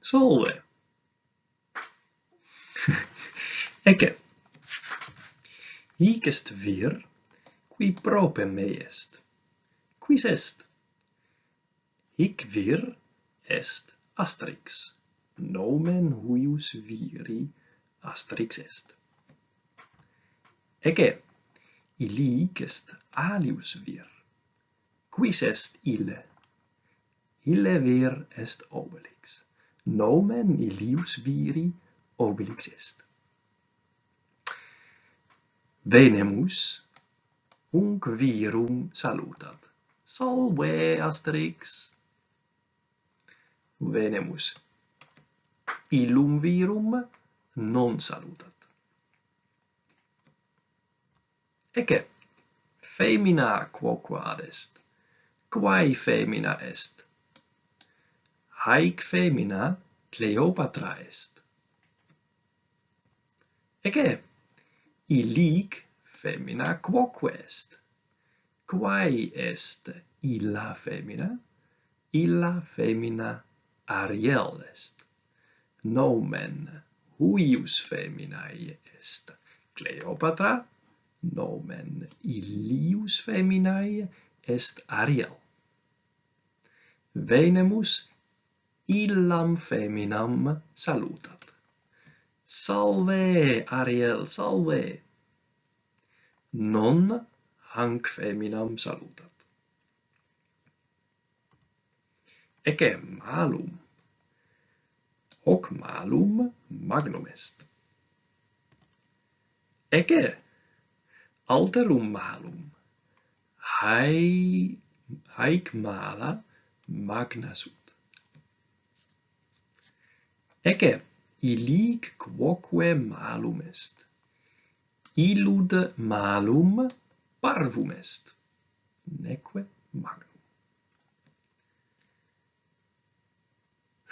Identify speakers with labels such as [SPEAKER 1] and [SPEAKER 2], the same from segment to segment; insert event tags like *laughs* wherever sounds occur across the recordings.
[SPEAKER 1] solve. *laughs* Ecce. Hic est vir, qui prope me est. Quis est? Hic vir est asterix. Nomen huius viri asterix est. Ecce, illic est alius vir. Quis est ille? Ille vir est obelix nomen illius viri obelix est. Venemus unc virum salutat. Salve Asterix! Venemus illum virum non salutat. Ecce, femina quoquad est, quae femina est, haec femina Cleopatra est. Ege, illic femina quoque est. Quae est illa femina? Illa femina Ariel est. Nomen huius feminae est Cleopatra, nomen illius feminae est Ariel. Venemus illam feminam salutat. Salve, Ariel, salve! Non hanc feminam salutat. Ecce malum. Hoc malum magnum est. Ecce alterum malum. Hai, haec mala magna sunt. Ecce, illic quoque malum est. Illud malum parvum est, neque magnum.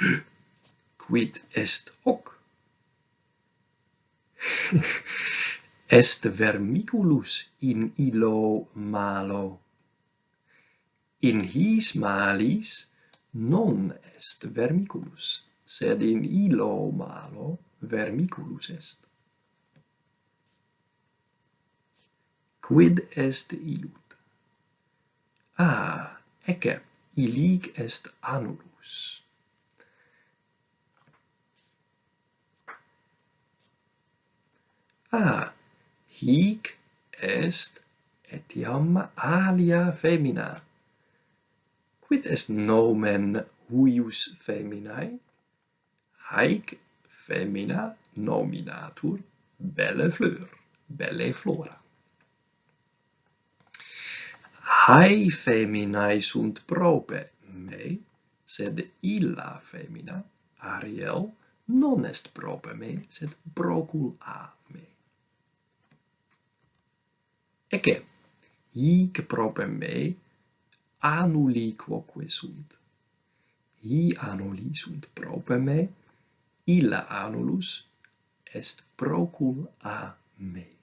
[SPEAKER 1] *gasps* Quid est hoc? *laughs* est vermiculus in illo malo. In his malis non est vermiculus sed in illo malo vermiculus est. Quid est illud? Ah, ecce, ilic est annulus. Ah, hic est etiam alia femina. Quid est nomen huius feminae? haec femina nominatur belle fleur, belle flora. Hae feminae sunt prope me, sed illa femina, Ariel, non est prope me, sed procul a me. Ecce, hic prope me annuli quoque sunt. Hi annuli sunt prope me, illa annulus est procul a me.